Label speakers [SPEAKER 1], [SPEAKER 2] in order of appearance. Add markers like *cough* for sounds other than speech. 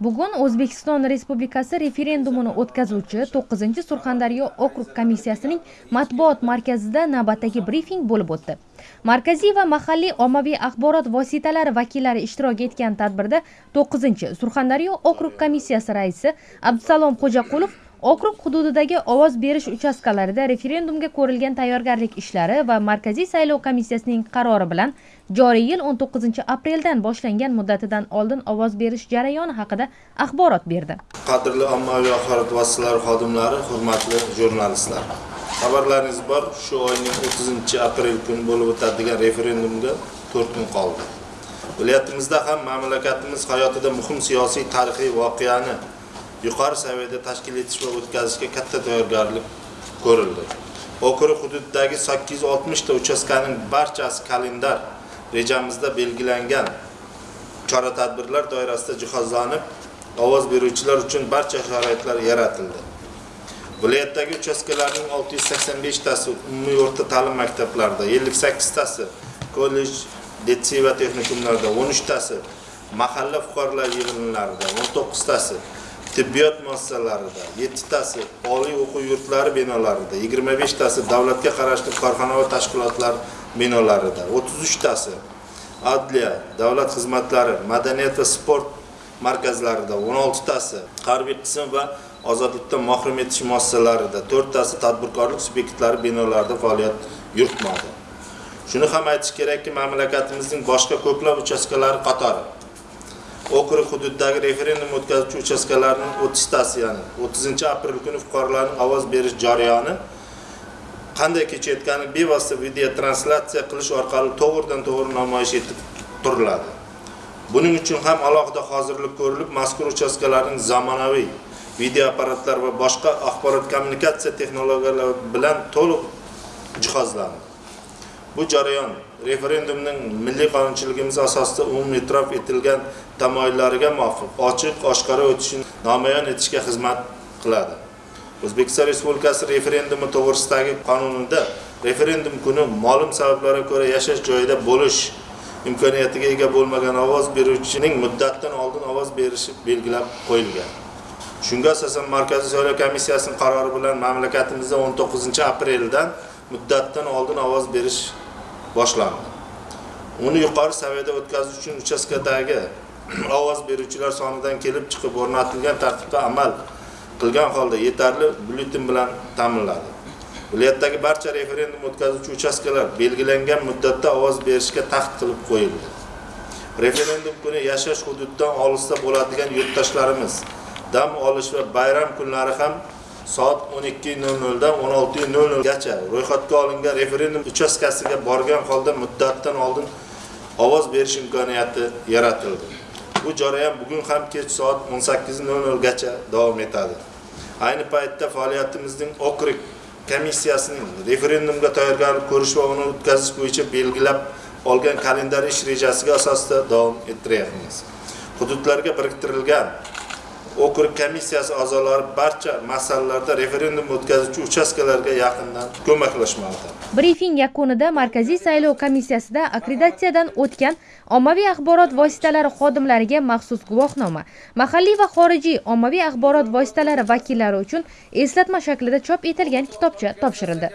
[SPEAKER 1] bugun o'zbekiston respublikasi referendumini o'tkazuvchi 9-Surxondaryo okrug komissiyasining matbuot markazida navbatdagi brifing bo'lib o'tdi. Markaziy va mahalliy ommaviy axborot vositalari vakillari ishtirok etgan tadbirda 9-Surxondaryo okrug komissiyasi raisi abdusalom xo'jaqulov okrug hududidagi ovoz berish uchastkalarida referendumga ko'rilgan tayyorgarlik ishlari va markaziy saylov komissiyasining qarori bilan joriy yil 19 apreldan boshlangan muddatidan oldin ovoz berish jarayoni haqida axborot berdi.
[SPEAKER 2] Qadrli ommaviy axborot vositalari xodimlari hurmatli jurnalistlar. Xabarlaringiz bor shu oyning 30 aprel kuni bo'lib o'tadigan referendumga 4 kun qoldi. Viloyatimizda ham mamlakatimiz hayotida muhim siyosiy tarixiy voqeani yuqori saviyada tashkil etish va o'tkazishga katta tayyorgarlik ko'rildi. Okrug hududidagi 860 ta uchastkaning barchasi kalendar rejamizda belgilangan chora tadbirlar doirasida jihozlanib ovoz beruvchilar uchun barcha sharoitlar yaratildi. Viloyatdagi uchastkalarning 685 tasi umumiy o'rta ta'lim maktablarida 58 tasi kollej litsey va texnikumlarda 13 tasi mahalla fuqarolar yig'inlarida 19 tasi tibbiyot muassasalarida 7 tasi oliy o'quv yurtlari binolarida 25 tasi davlatga qarashli korxona va tashkilotlar binolarida 33 tasi adliya davlat xizmatlari madaniyat va sport markazlarida 16 tasi harbiy qism va ozodlikdan mahrum etish muassasalarida 4 tasi tadbirkorlik subyektlari binolarida faoliyat yuritmoqda. Shuni ham aytish kerakki mamlakatimizning boshqa ko'plab uchastkalari qatori okrug hududidagi referendum o'tkazuvchi uchastkalarning 30 tasi ya'ni 30 aprel kuni fuqarolarning ovoz berish jarayoni qanday kechayotgani bevosita video translyatsiya qilish orqali to'g'ridan to'g'ri namoyish etib turiladi. Buning uchun ham alohida hozirlik ko'rilib mazkur uchastkalarning zamonaviy video apparatlar va boshqa axborot kommunikatsiya texnologiyalari bilan to'liq jihozlandi. Bu jarayon referendumning milliy qonunchiligimiz asosida umumiy e'tirof etilgan tamoyillariga muvofiq ochiq oshkora o'tishini namoyon etishga xizmat qiladi. O'zbekiston respublikasi referendumi to'g'risidagi qonunida referendum kuni ma'lum sabablarga ko'ra yashash joyida bo'lish imkoniyatiga ega bo'lmagan ovoz beruvchining muddatdan oldin ovoz berishi belgilab qo'yilgan. Shunga asosan markaziy saylov komissiyasining qarori bilan mamlakatimizda 19 apreldan muddatdan oldin ovoz berish boshlandi. Uni yuqori saviyada o'tkazish uchun uchastkadagi *clears throat* ovoz beruvchilar sonidan kelib chiqib o'rnatilgan tartibda amal qilgan holda yetarli byulleten bilan ta'minladi. Viloyatdagi barcha referendum o'tkazuvchi uchastkalar belgilangan muddatda ovoz berishga tahdid qilib qo'yildi. Referendum kuni yashash hududidan olisda bo'ladigan yurtdoshlarimiz dam olish va bayram kunlari ham soat 12:00 dan 16:00 gacha ro'yxatga olingan referendum uchastkasiga borgan holda muddatdan oldin ovoz berish imkoniyati yaratildi. Bu jarayon bugun ham kech soat 18:00 gacha davom etadi. Ayni paytda faoliyatimizning okrug komissiyasining referendumga tayyorgarlik ko'rish va uni o'tkazish bo'yicha belgilab olgan kalendar ish rejasiga asosida davom ettiryapmiz. Hududlarga biriktirilgan okrug komissiyasi a'zolari barcha masalalarda referendum o'tkazuvchi uchastkalarga yaqindan ko'maklashmoqda.
[SPEAKER 1] Brifing yakunida markaziy saylov komissiyasida akkreditatsiyadan o'tgan ommaviy axborot vositalari xodimlariga maxsus guvohnoma mahalliy va xorijiy ommaviy axborot vositalari vakillari uchun eslatma shaklida chop etilgan kitobcha topshirildi.